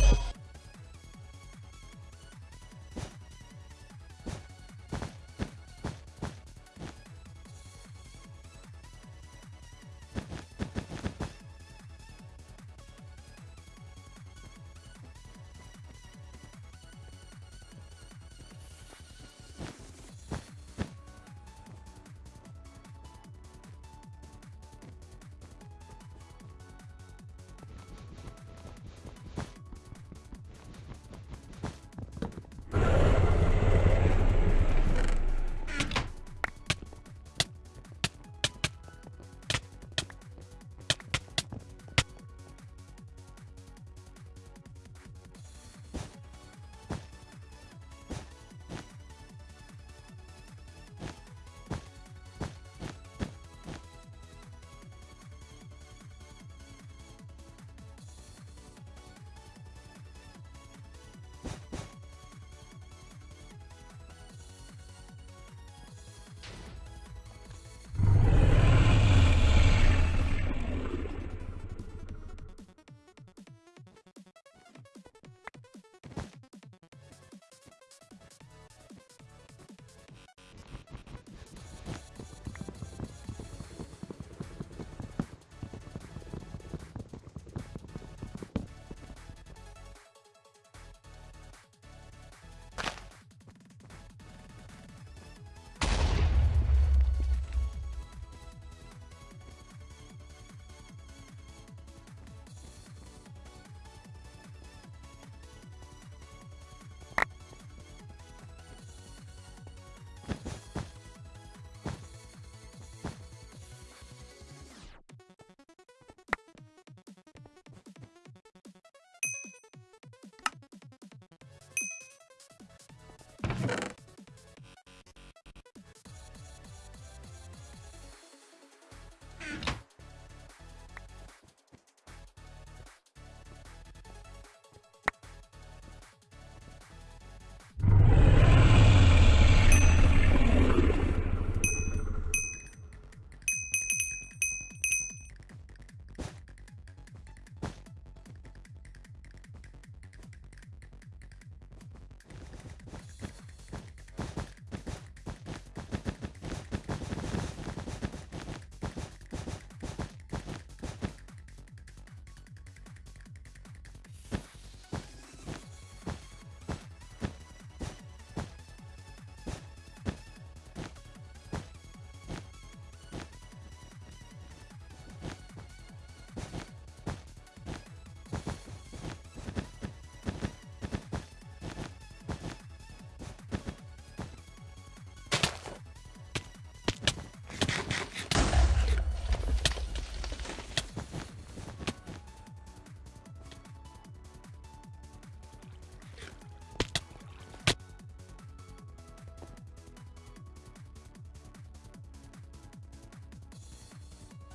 Bye.